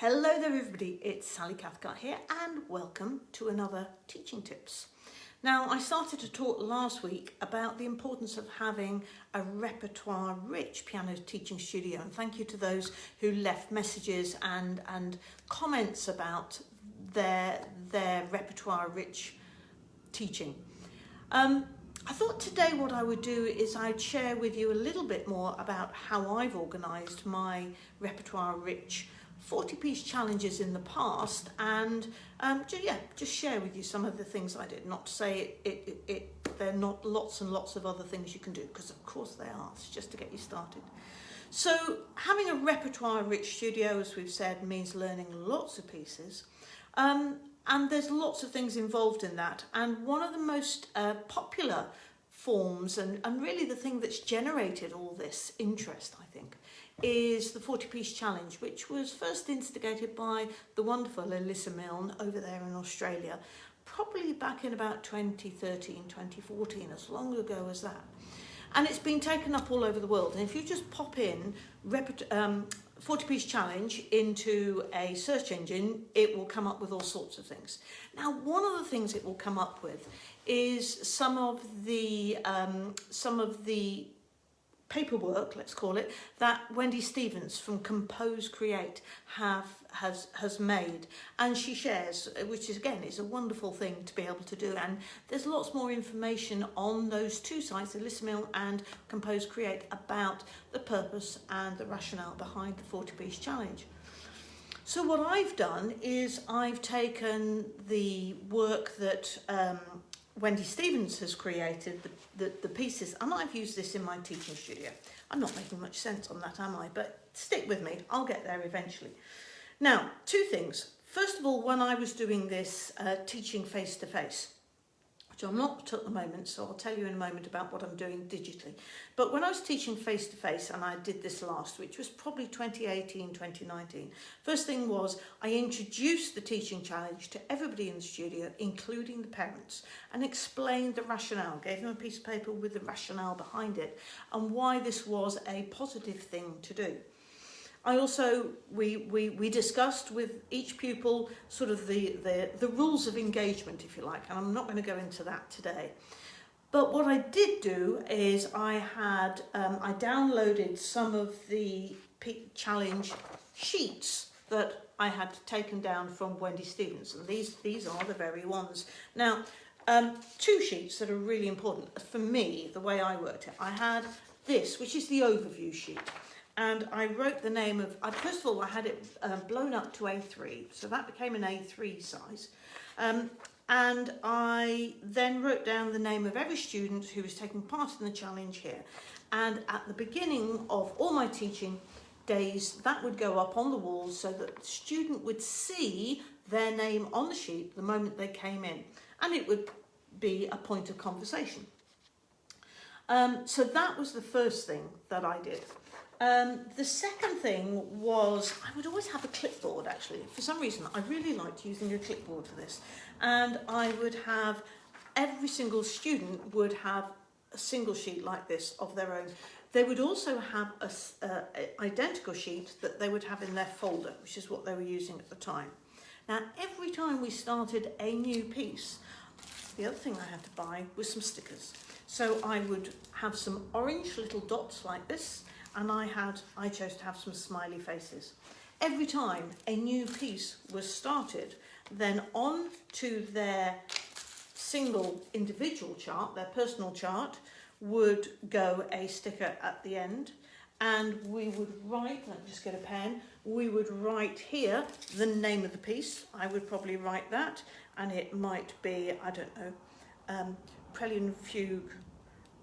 Hello there everybody, it's Sally Cathcart here and welcome to another Teaching Tips. Now I started to talk last week about the importance of having a repertoire rich piano teaching studio and thank you to those who left messages and, and comments about their, their repertoire rich teaching. Um, I thought today what I would do is I'd share with you a little bit more about how I've organised my repertoire rich 40 piece challenges in the past and um, just, yeah, just share with you some of the things I did. Not to say it, it, it, it there are not lots and lots of other things you can do because of course they are, it's just to get you started. So having a repertoire rich studio, as we've said, means learning lots of pieces. Um, and there's lots of things involved in that. And one of the most uh, popular forms and, and really the thing that's generated all this interest, I think, is the 40 piece challenge, which was first instigated by the wonderful Elissa Milne over there in Australia, probably back in about 2013, 2014, as long ago as that. And it's been taken up all over the world. And if you just pop in um, 40 piece challenge into a search engine, it will come up with all sorts of things. Now, one of the things it will come up with is some of the, um, some of the paperwork, let's call it, that Wendy Stevens from Compose Create have has has made and she shares which is again is a wonderful thing to be able to do and there's lots more information on those two sites Elissa Milne and Compose Create about the purpose and the rationale behind the 40 piece challenge. So what I've done is I've taken the work that um, Wendy Stevens has created, the, the, the pieces, and I've used this in my teaching studio. I'm not making much sense on that, am I? But stick with me, I'll get there eventually. Now, two things. First of all, when I was doing this uh, teaching face-to-face, -face, which I'm not at the moment, so I'll tell you in a moment about what I'm doing digitally. But when I was teaching face-to-face, -face, and I did this last, which was probably 2018, 2019, first thing was I introduced the teaching challenge to everybody in the studio, including the parents, and explained the rationale, gave them a piece of paper with the rationale behind it, and why this was a positive thing to do. I also, we, we, we discussed with each pupil sort of the, the, the rules of engagement, if you like, and I'm not going to go into that today. But what I did do is I had, um, I downloaded some of the challenge sheets that I had taken down from Wendy and these, these are the very ones. Now, um, two sheets that are really important. For me, the way I worked it, I had this, which is the overview sheet and I wrote the name of, first of all, I had it um, blown up to A3, so that became an A3 size. Um, and I then wrote down the name of every student who was taking part in the challenge here. And at the beginning of all my teaching days, that would go up on the walls so that the student would see their name on the sheet the moment they came in. And it would be a point of conversation. Um, so that was the first thing that I did. Um, the second thing was I would always have a clipboard actually. For some reason I really liked using a clipboard for this and I would have every single student would have a single sheet like this of their own. They would also have a, uh, identical sheet that they would have in their folder, which is what they were using at the time. Now, every time we started a new piece, the other thing I had to buy was some stickers. So I would have some orange little dots like this, and I had, I chose to have some smiley faces. Every time a new piece was started, then on to their single individual chart, their personal chart, would go a sticker at the end and we would write, let me just get a pen, we would write here the name of the piece. I would probably write that and it might be, I don't know, um, Prelude Fugue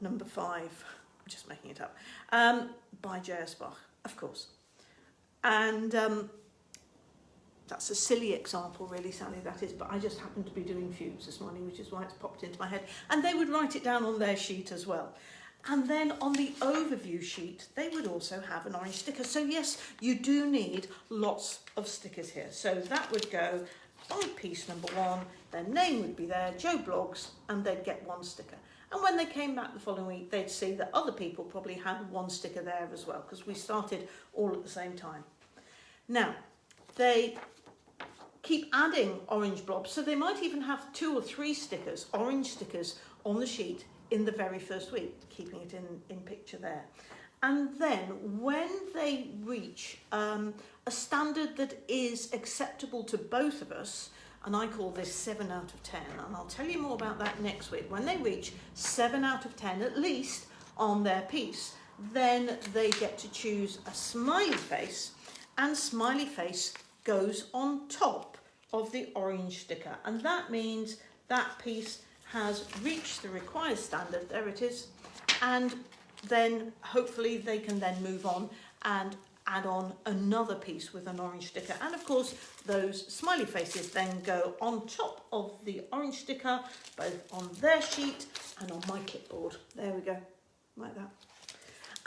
number five just making it up, um, by J.S. Bach, of course. And um, that's a silly example, really, Sally, that is, but I just happened to be doing fugues this morning, which is why it's popped into my head. And they would write it down on their sheet as well. And then on the overview sheet, they would also have an orange sticker. So yes, you do need lots of stickers here. So that would go on piece number one, their name would be there, Joe Bloggs, and they'd get one sticker. And when they came back the following week, they'd see that other people probably had one sticker there as well, because we started all at the same time. Now, they keep adding orange blobs. So they might even have two or three stickers, orange stickers on the sheet in the very first week, keeping it in, in picture there. And then when they reach um, a standard that is acceptable to both of us, and I call this 7 out of 10, and I'll tell you more about that next week. When they reach 7 out of 10, at least on their piece, then they get to choose a smiley face, and smiley face goes on top of the orange sticker. And that means that piece has reached the required standard, there it is, and then hopefully they can then move on and add on another piece with an orange sticker. And of course, those smiley faces then go on top of the orange sticker, both on their sheet and on my clipboard. There we go, like that.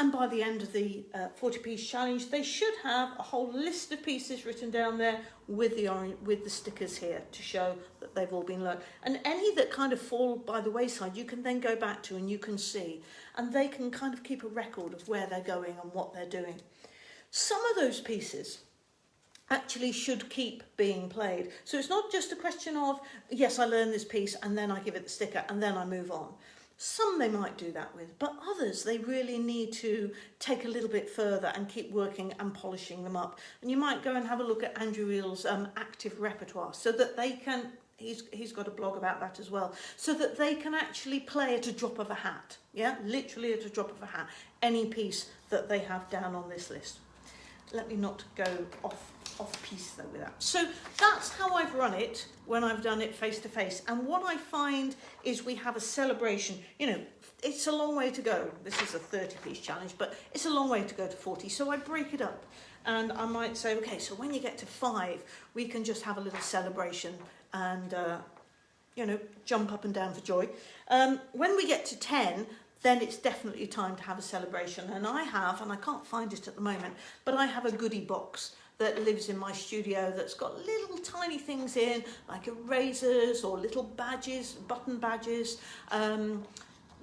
And by the end of the uh, 40 piece challenge, they should have a whole list of pieces written down there with the orange, with the stickers here to show that they've all been learned. And any that kind of fall by the wayside, you can then go back to and you can see. And they can kind of keep a record of where they're going and what they're doing. Some of those pieces actually should keep being played. So it's not just a question of, yes, I learn this piece and then I give it the sticker and then I move on. Some they might do that with, but others they really need to take a little bit further and keep working and polishing them up. And you might go and have a look at Andrew Eales' um, active repertoire so that they can, he's, he's got a blog about that as well, so that they can actually play at a drop of a hat, yeah, literally at a drop of a hat, any piece that they have down on this list let me not go off off piece though with that. So that's how I've run it when I've done it face to face. And what I find is we have a celebration. You know, it's a long way to go. This is a 30 piece challenge, but it's a long way to go to 40. So I break it up and I might say, okay, so when you get to five, we can just have a little celebration and, uh, you know, jump up and down for joy. Um, when we get to 10, then it's definitely time to have a celebration. And I have, and I can't find it at the moment, but I have a goodie box that lives in my studio that's got little tiny things in, like erasers or little badges, button badges, um,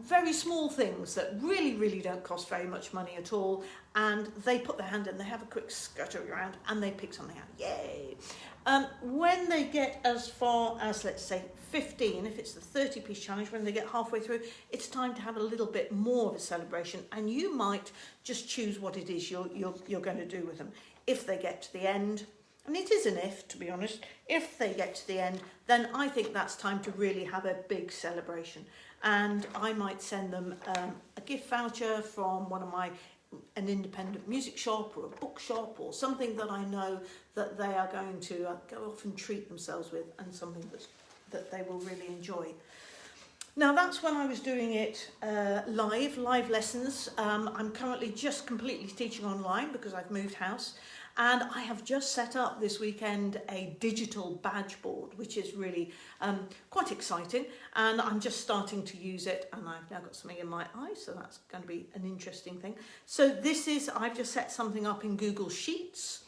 very small things that really, really don't cost very much money at all. And they put their hand in, they have a quick scutter around and they pick something out. Yay! Um, when they get as far as, let's say, 15, if it's the 30 piece challenge, when they get halfway through, it's time to have a little bit more of a celebration. And you might just choose what it is you're, you're, you're going to do with them. If they get to the end, and it is an if, to be honest, if they get to the end, then I think that's time to really have a big celebration. And I might send them um, a gift voucher from one of my an independent music shop or a bookshop or something that I know that they are going to uh, go off and treat themselves with and something that's, that they will really enjoy. Now that's when I was doing it uh, live, live lessons. Um, I'm currently just completely teaching online because I've moved house and I have just set up this weekend a digital badge board, which is really um, quite exciting. And I'm just starting to use it and I've now got something in my eye, so that's going to be an interesting thing. So this is, I've just set something up in Google Sheets.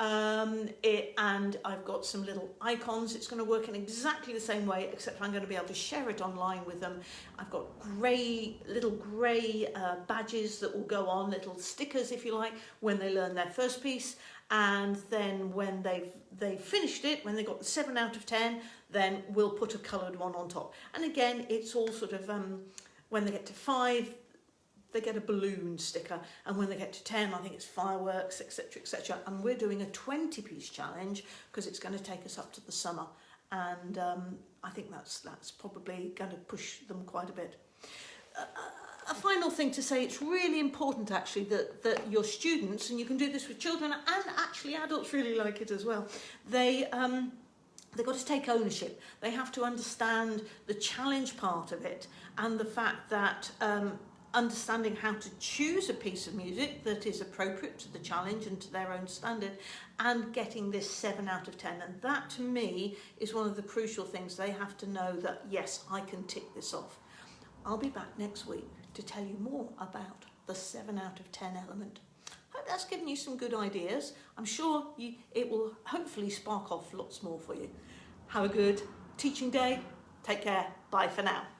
Um, it, and I've got some little icons. It's going to work in exactly the same way, except I'm going to be able to share it online with them. I've got grey, little grey uh, badges that will go on, little stickers, if you like, when they learn their first piece. And then when they've, they've finished it, when they got the 7 out of 10, then we'll put a coloured one on top. And again, it's all sort of, um, when they get to 5, they get a balloon sticker and when they get to 10 I think it's fireworks etc etc and we're doing a 20 piece challenge because it's going to take us up to the summer and um, I think that's that's probably going to push them quite a bit. Uh, a final thing to say, it's really important actually that, that your students, and you can do this with children and actually adults really like it as well, they, um, they've got to take ownership. They have to understand the challenge part of it and the fact that um, understanding how to choose a piece of music that is appropriate to the challenge and to their own standard and getting this 7 out of 10 and that to me is one of the crucial things they have to know that yes I can tick this off. I'll be back next week to tell you more about the 7 out of 10 element. I hope that's given you some good ideas. I'm sure you, it will hopefully spark off lots more for you. Have a good teaching day. Take care. Bye for now.